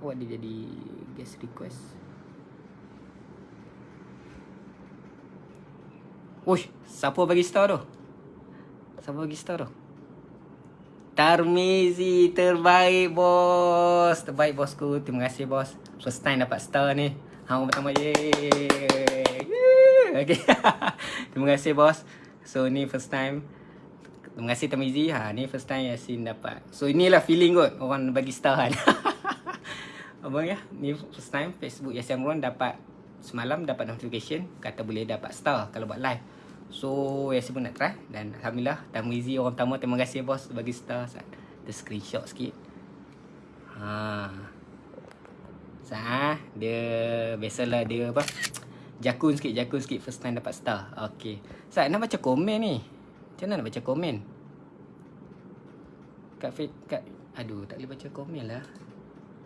Awak dia jadi guest request. Uish, siapa bagi star tu? Siapa bagi star tu? Tarmizi terbaik bos. Terbaik bosku. Terima kasih bos. First time dapat star ni. Hang pertama je. Okay. Terima kasih bos. So ni first time. Terima kasih Tamizi. Ha ni first time Yasin dapat. So inilah feeling kot orang bagi star kan. Abang ya, ni first time Facebook Yasin Amron dapat semalam dapat notification kata boleh dapat star kalau buat live. So Yasin pun nak try dan alhamdulillah Tamizi orang pertama terima kasih bos bagi star. Ada screenshot sikit. Ha. Sah, dia biasalah dia apa? Jakun sikit, jakun sikit first time dapat star. Okey. Sat nak baca komen ni. Macam mana nak baca komen? Kat, kat aduh tak boleh baca komen lah.